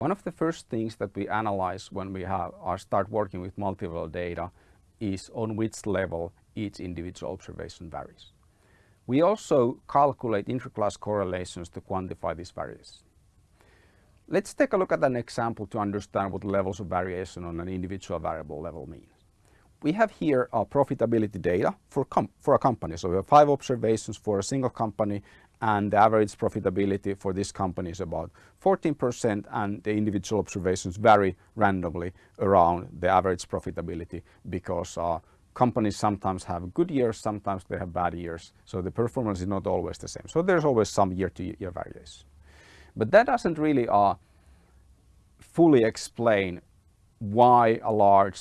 One of the first things that we analyze when we have or start working with multi-level data is on which level each individual observation varies. We also calculate intraclass correlations to quantify these variations. Let's take a look at an example to understand what levels of variation on an individual variable level mean. We have here our profitability data for, for a company. So we have five observations for a single company and the average profitability for this company is about 14% and the individual observations vary randomly around the average profitability because uh, companies sometimes have good years, sometimes they have bad years. So the performance is not always the same. So there's always some year to year variation. But that doesn't really uh, fully explain why a large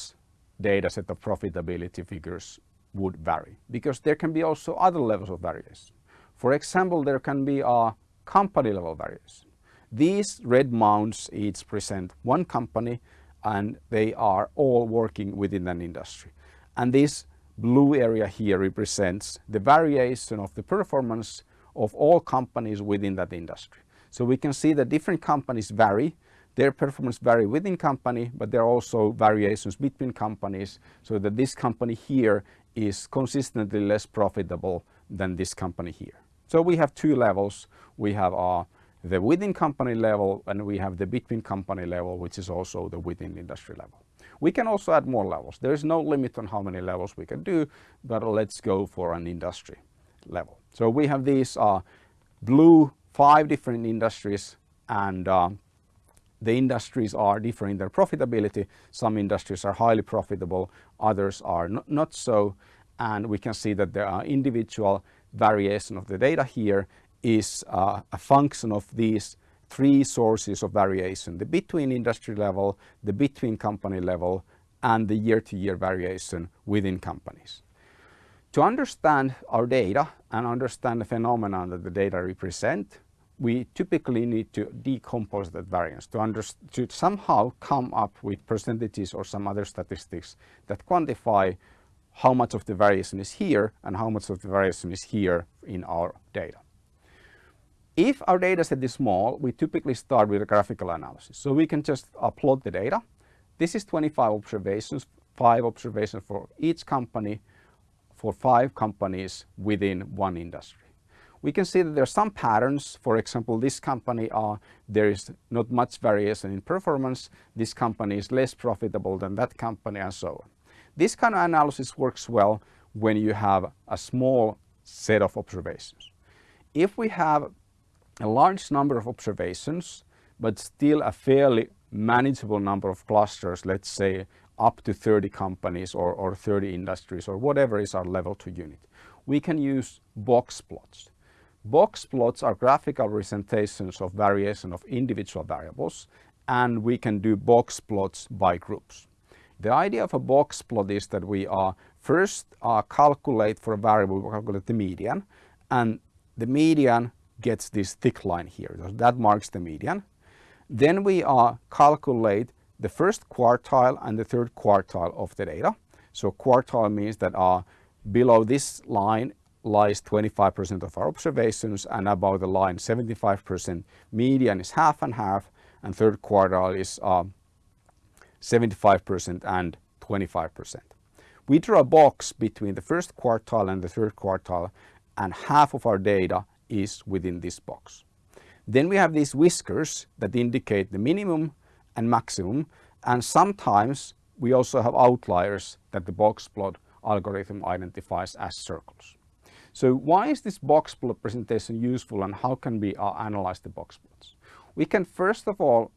data set of profitability figures would vary because there can be also other levels of variation. For example, there can be a company level variation. These red mounts each present one company and they are all working within an industry. And this blue area here represents the variation of the performance of all companies within that industry. So we can see that different companies vary, their performance vary within company, but there are also variations between companies so that this company here is consistently less profitable than this company here. So we have two levels. We have uh, the within company level and we have the between company level, which is also the within industry level. We can also add more levels. There is no limit on how many levels we can do, but let's go for an industry level. So we have these uh, blue five different industries and uh, the industries are different in their profitability. Some industries are highly profitable, others are not so. And we can see that there are individual variation of the data here is uh, a function of these three sources of variation, the between industry level, the between company level, and the year-to-year -year variation within companies. To understand our data and understand the phenomenon that the data represent, we typically need to decompose that variance to, to somehow come up with percentages or some other statistics that quantify how much of the variation is here and how much of the variation is here in our data. If our data set is small, we typically start with a graphical analysis. So we can just upload the data. This is 25 observations, five observations for each company for five companies within one industry. We can see that there are some patterns. For example, this company, uh, there is not much variation in performance. This company is less profitable than that company and so on. This kind of analysis works well when you have a small set of observations. If we have a large number of observations, but still a fairly manageable number of clusters, let's say up to 30 companies or, or 30 industries or whatever is our level 2 unit. We can use box plots. Box plots are graphical representations of variation of individual variables and we can do box plots by groups. The idea of a box plot is that we are first uh, calculate for a variable, we calculate the median and the median gets this thick line here. That marks the median. Then we uh, calculate the first quartile and the third quartile of the data. So quartile means that uh, below this line lies 25% of our observations and above the line 75%. Median is half and half and third quartile is 75% uh, and 25%. We draw a box between the first quartile and the third quartile and half of our data is within this box. Then we have these whiskers that indicate the minimum and maximum and sometimes we also have outliers that the box plot algorithm identifies as circles. So why is this box plot presentation useful and how can we uh, analyze the box plots? We can first of all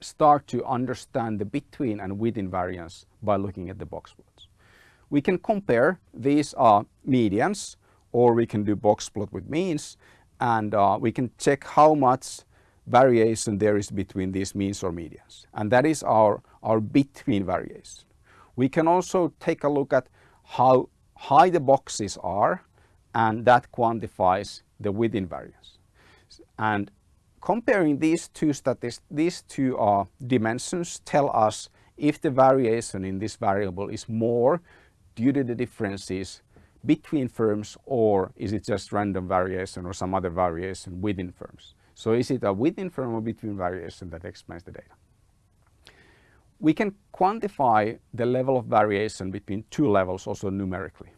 start to understand the between and within variance by looking at the box plots. We can compare these are medians or we can do box plot with means and uh, we can check how much variation there is between these means or medians. And that is our, our between variation. We can also take a look at how high the boxes are and that quantifies the within variance. And comparing these two statistics, these two uh, dimensions tell us if the variation in this variable is more due to the differences between firms or is it just random variation or some other variation within firms. So is it a within firm or between variation that explains the data? We can quantify the level of variation between two levels also numerically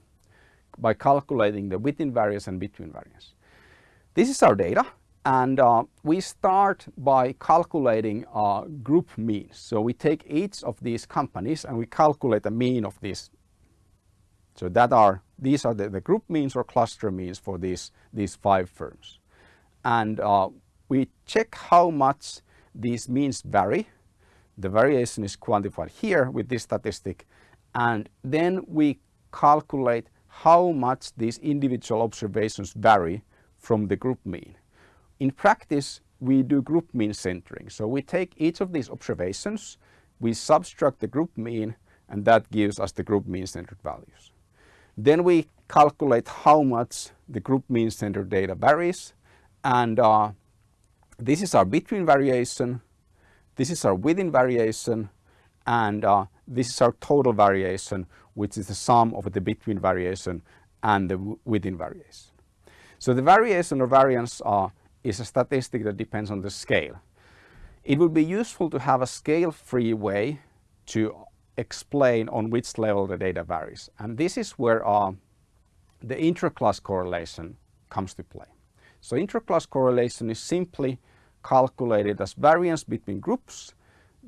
by calculating the within variance and between variance. This is our data and uh, we start by calculating uh, group means. So we take each of these companies and we calculate the mean of these. So that are, these are the, the group means or cluster means for these, these five firms. And uh, we check how much these means vary. The variation is quantified here with this statistic. And then we calculate how much these individual observations vary from the group mean. In practice, we do group mean centering. So we take each of these observations, we subtract the group mean, and that gives us the group mean centered values. Then we calculate how much the group mean centered data varies. And uh, this is our between variation, this is our within variation, and uh, this is our total variation, which is the sum of the between variation and the within variation. So the variation or variance are is a statistic that depends on the scale. It would be useful to have a scale-free way to explain on which level the data varies. And this is where uh, the intra-class correlation comes to play. So intra-class correlation is simply calculated as variance between groups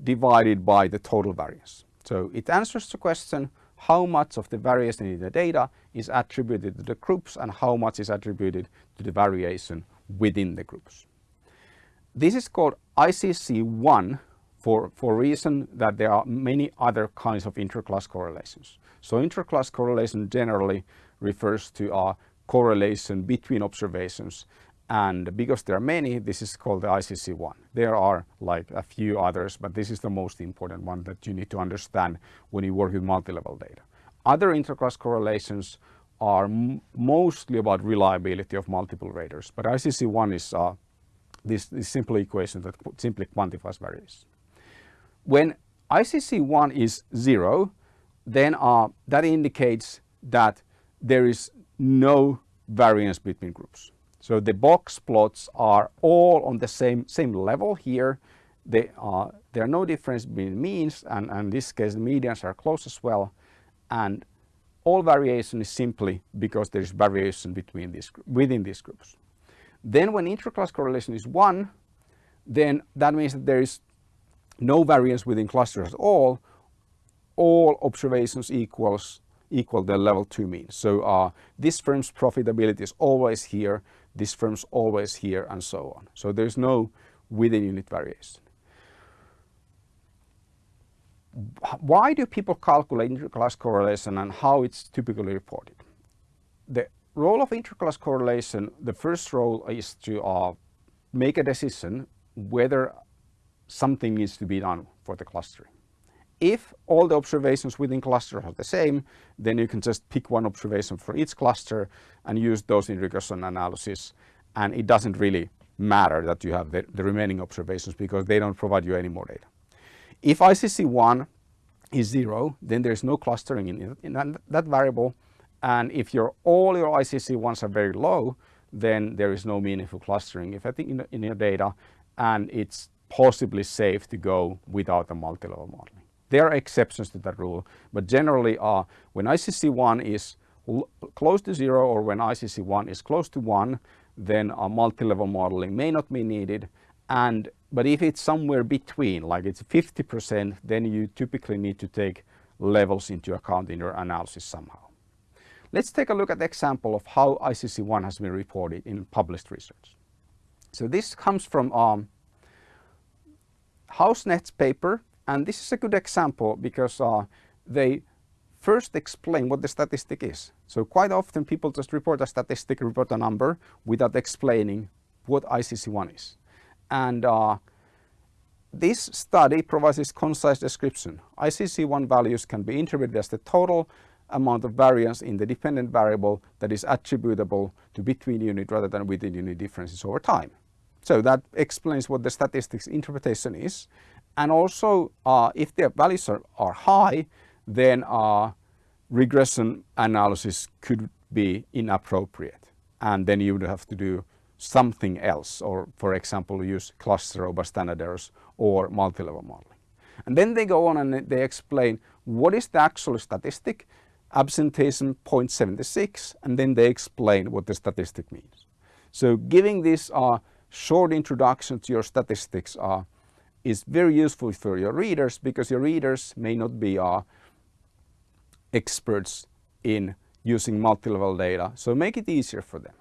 divided by the total variance. So it answers the question how much of the variation in the data is attributed to the groups and how much is attributed to the variation within the groups. This is called ICC1 for, for reason that there are many other kinds of intraclass correlations. So intraclass correlation generally refers to a correlation between observations and because there are many, this is called the ICC1. There are like a few others, but this is the most important one that you need to understand when you work with multi-level data. Other intraclass correlations are mostly about reliability of multiple raters. But ICC1 is uh, this, this simple equation that simply quantifies variance. When ICC1 is zero, then uh, that indicates that there is no variance between groups. So the box plots are all on the same, same level here. They are, there are no difference between means and, and in this case the medians are close as well. And all variation is simply because there is variation between these, within these groups. Then when intraclass correlation is 1, then that means that there is no variance within clusters at all. All observations equals equal the level 2 mean. So uh, this firm's profitability is always here, this firm's always here and so on. So there's no within unit variation why do people calculate intraclass correlation and how it's typically reported? The role of intraclass correlation, the first role is to uh, make a decision whether something needs to be done for the clustering. If all the observations within cluster are the same, then you can just pick one observation for each cluster and use those in regression analysis. And it doesn't really matter that you have the, the remaining observations because they don't provide you any more data. If ICC1 is zero, then there's no clustering in, in that, that, variable. And if your all your ICC1s are very low, then there is no meaningful clustering If effect in, in your data, and it's possibly safe to go without a multi-level modeling. There are exceptions to that rule, but generally uh, when ICC1 is close to zero or when ICC1 is close to one, then a multi-level modeling may not be needed. And but if it's somewhere between, like it's 50%, then you typically need to take levels into account in your analysis somehow. Let's take a look at the example of how ICC1 has been reported in published research. So this comes from um, Hausknecht's paper, and this is a good example because uh, they first explain what the statistic is. So quite often people just report a statistic, report a number without explaining what ICC1 is. And uh, this study provides this concise description. ICC1 values can be interpreted as the total amount of variance in the dependent variable that is attributable to between unit rather than within unit differences over time. So that explains what the statistics interpretation is. And also, uh, if the values are, are high, then uh, regression analysis could be inappropriate. And then you would have to do something else or for example use cluster robust standard errors or multi-level modeling. And then they go on and they explain what is the actual statistic, absenteeism 0.76 and then they explain what the statistic means. So giving this uh, short introduction to your statistics uh, is very useful for your readers because your readers may not be uh, experts in using multi-level data. So make it easier for them.